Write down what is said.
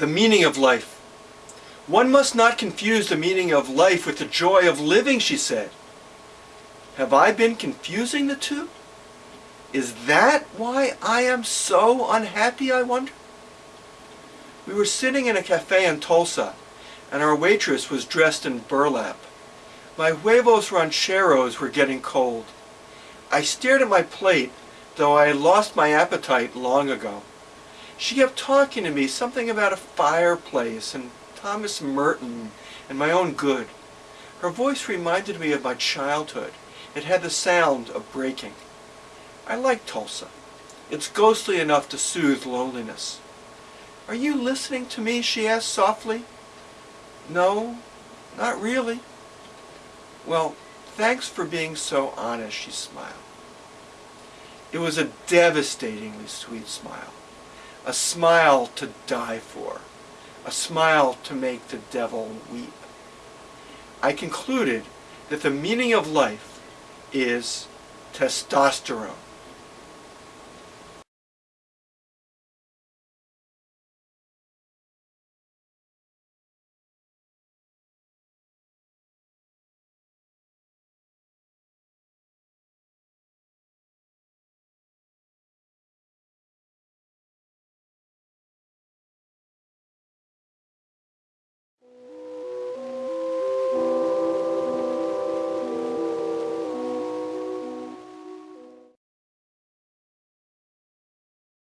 the meaning of life. One must not confuse the meaning of life with the joy of living, she said. Have I been confusing the two? Is that why I am so unhappy, I wonder? We were sitting in a cafe in Tulsa, and our waitress was dressed in burlap. My huevos rancheros were getting cold. I stared at my plate, though I had lost my appetite long ago. She kept talking to me something about a fireplace and Thomas Merton and my own good. Her voice reminded me of my childhood. It had the sound of breaking. I like Tulsa. It's ghostly enough to soothe loneliness. Are you listening to me? she asked softly. No, not really. Well, thanks for being so honest, she smiled. It was a devastatingly sweet smile a smile to die for, a smile to make the devil weep. I concluded that the meaning of life is testosterone.